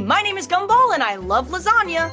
My name is Gumball and I love lasagna.